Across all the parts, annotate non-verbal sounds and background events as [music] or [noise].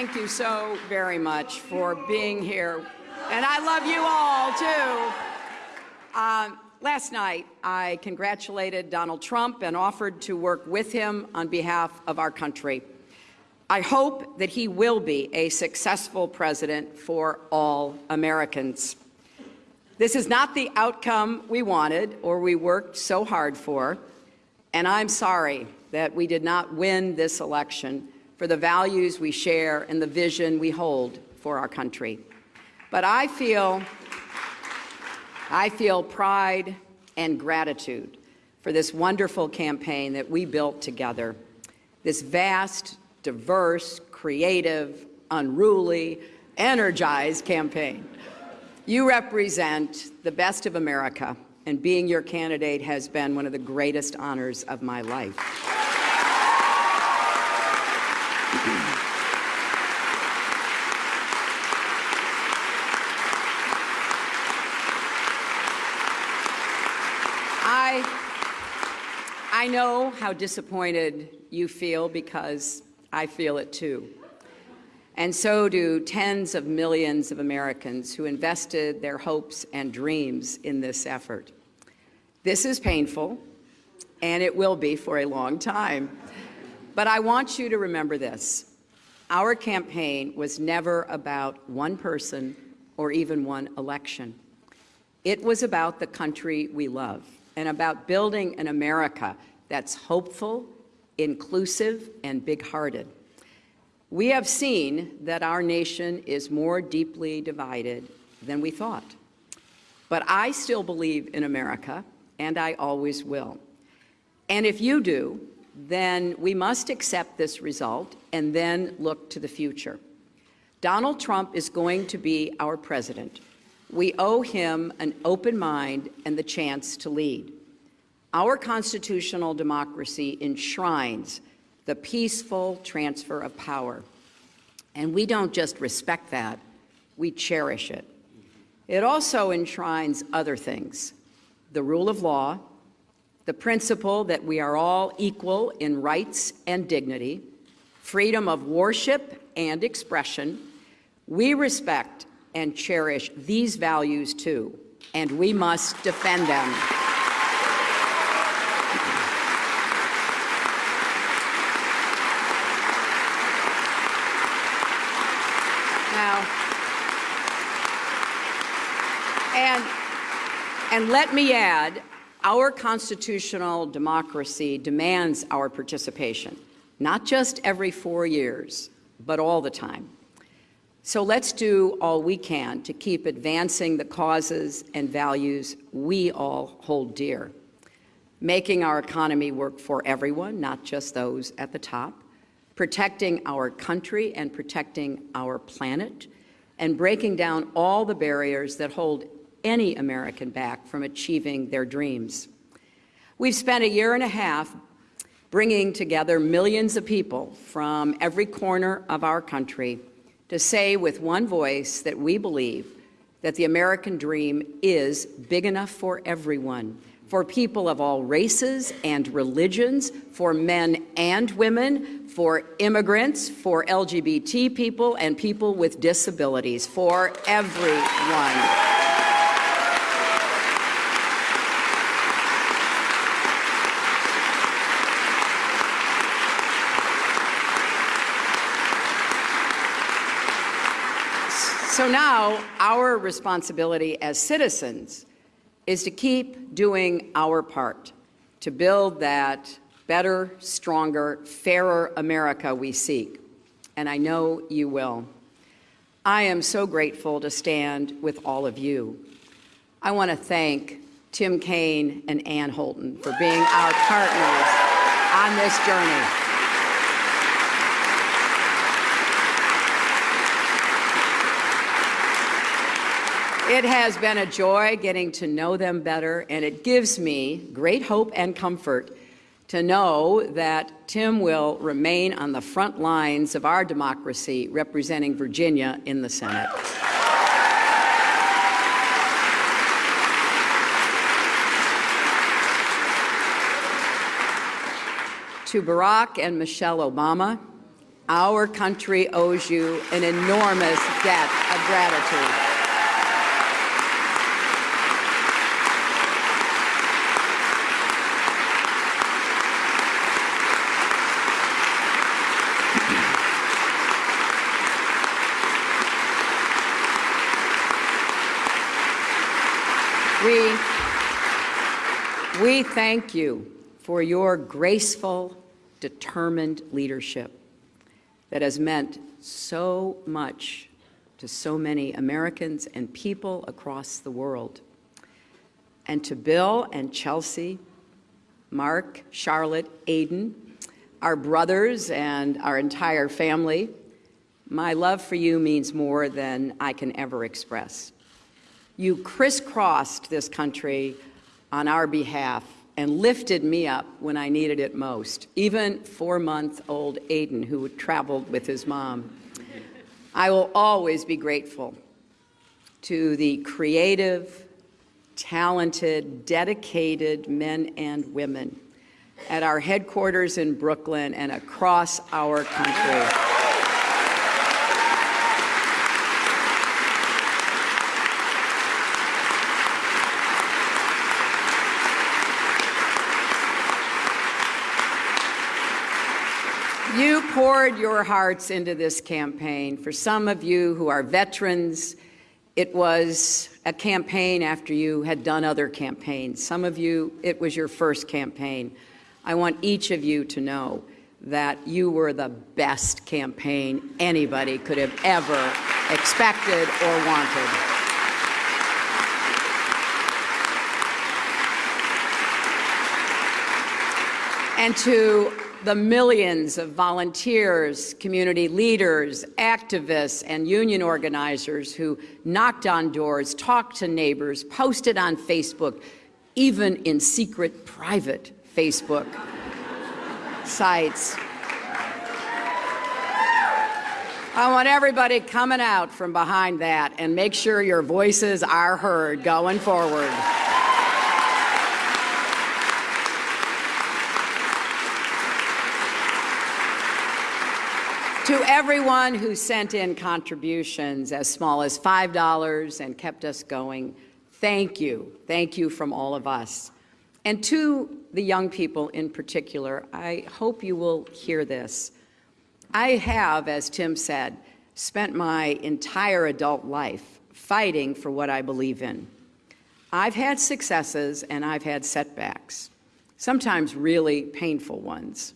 thank you so very much for being here. And I love you all, too. Um, last night, I congratulated Donald Trump and offered to work with him on behalf of our country. I hope that he will be a successful president for all Americans. This is not the outcome we wanted or we worked so hard for, and I'm sorry that we did not win this election for the values we share and the vision we hold for our country. But I feel, I feel pride and gratitude for this wonderful campaign that we built together, this vast diverse, creative, unruly, energized campaign. You represent the best of America, and being your candidate has been one of the greatest honors of my life. I, I know how disappointed you feel because I feel it too. And so do tens of millions of Americans who invested their hopes and dreams in this effort. This is painful, and it will be for a long time. But I want you to remember this. Our campaign was never about one person or even one election. It was about the country we love and about building an America that's hopeful inclusive, and big-hearted. We have seen that our nation is more deeply divided than we thought. But I still believe in America, and I always will. And if you do, then we must accept this result and then look to the future. Donald Trump is going to be our president. We owe him an open mind and the chance to lead. Our constitutional democracy enshrines the peaceful transfer of power. And we don't just respect that, we cherish it. It also enshrines other things, the rule of law, the principle that we are all equal in rights and dignity, freedom of worship and expression. We respect and cherish these values too, and we must defend them. And, and let me add, our constitutional democracy demands our participation, not just every four years, but all the time. So let's do all we can to keep advancing the causes and values we all hold dear, making our economy work for everyone, not just those at the top, protecting our country and protecting our planet, and breaking down all the barriers that hold any American back from achieving their dreams. We've spent a year and a half bringing together millions of people from every corner of our country to say with one voice that we believe that the American dream is big enough for everyone, for people of all races and religions, for men and women, for immigrants, for LGBT people, and people with disabilities, for everyone. So now our responsibility as citizens is to keep doing our part to build that better, stronger, fairer America we seek. And I know you will. I am so grateful to stand with all of you. I want to thank Tim Kaine and Anne Holton for being our partners on this journey. It has been a joy getting to know them better, and it gives me great hope and comfort to know that Tim will remain on the front lines of our democracy representing Virginia in the Senate. To Barack and Michelle Obama, Our country owes you an enormous debt of gratitude. We, we thank you for your graceful, determined leadership that has meant so much to so many Americans and people across the world. And to Bill and Chelsea, Mark, Charlotte, Aidan, our brothers and our entire family, my love for you means more than I can ever express. You crisscrossed this country on our behalf and lifted me up when I needed it most, even four-month-old Aidan, who traveled with his mom. I will always be grateful to the creative, talented, dedicated men and women at our headquarters in Brooklyn and across our country. You poured your hearts into this campaign. For some of you who are veterans, it was a campaign after you had done other campaigns. Some of you, it was your first campaign. I want each of you to know that you were the best campaign anybody could have ever expected or wanted. And to the millions of volunteers, community leaders, activists, and union organizers who knocked on doors, talked to neighbors, posted on Facebook, even in secret, private Facebook [laughs] sites. I want everybody coming out from behind that and make sure your voices are heard going forward. To everyone who sent in contributions as small as $5 and kept us going, thank you. Thank you from all of us. And to the young people in particular, I hope you will hear this. I have, as Tim said, spent my entire adult life fighting for what I believe in. I've had successes and I've had setbacks, sometimes really painful ones.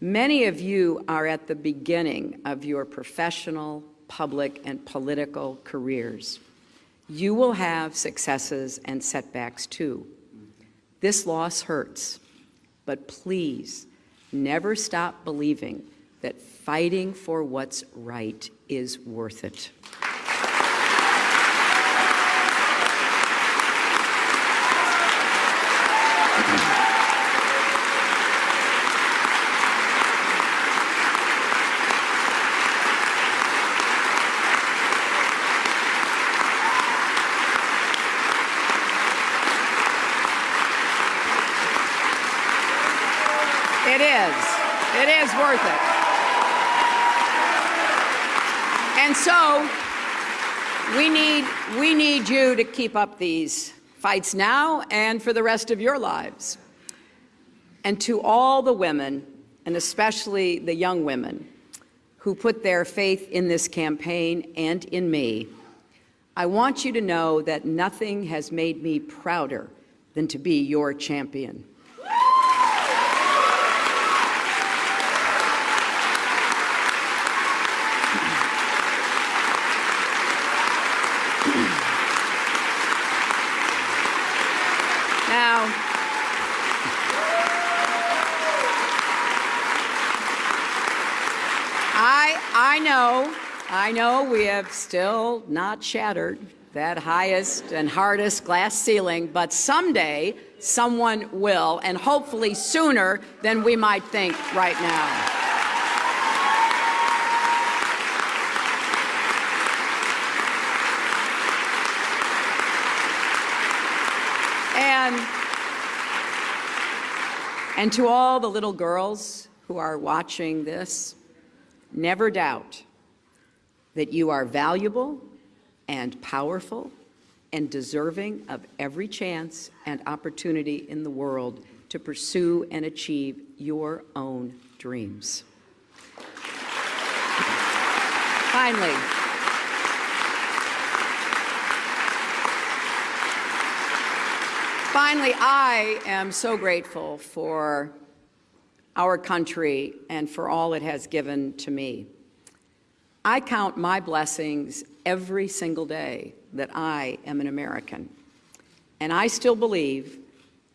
Many of you are at the beginning of your professional, public, and political careers. You will have successes and setbacks too. This loss hurts, but please never stop believing that fighting for what's right is worth it. Is. It is worth it. And so we need, we need you to keep up these fights now and for the rest of your lives. And to all the women, and especially the young women, who put their faith in this campaign and in me, I want you to know that nothing has made me prouder than to be your champion. Now, I, I know, I know we have still not shattered that highest and hardest glass ceiling, but someday someone will, and hopefully sooner than we might think right now. And, and to all the little girls who are watching this, never doubt that you are valuable and powerful and deserving of every chance and opportunity in the world to pursue and achieve your own dreams. Finally, finally, I am so grateful for our country and for all it has given to me. I count my blessings every single day that I am an American. And I still believe,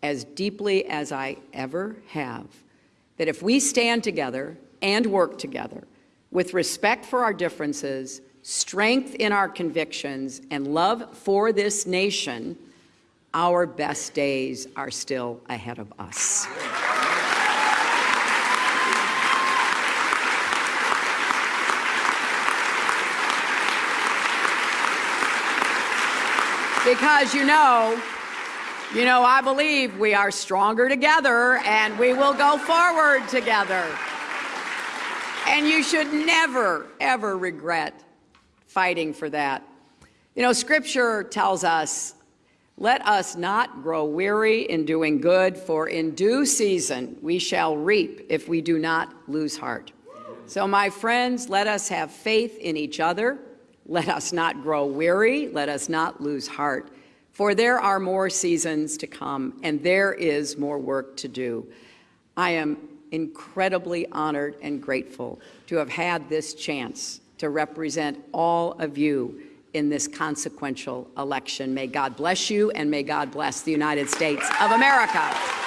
as deeply as I ever have, that if we stand together and work together with respect for our differences, strength in our convictions, and love for this nation, our best days are still ahead of us. Because you know, you know, I believe we are stronger together and we will go forward together. And you should never, ever regret fighting for that. You know, Scripture tells us, let us not grow weary in doing good, for in due season we shall reap if we do not lose heart. So, my friends, let us have faith in each other. Let us not grow weary. Let us not lose heart. For there are more seasons to come, and there is more work to do. I am incredibly honored and grateful to have had this chance to represent all of you in this consequential election. May God bless you, and may God bless the United States of America.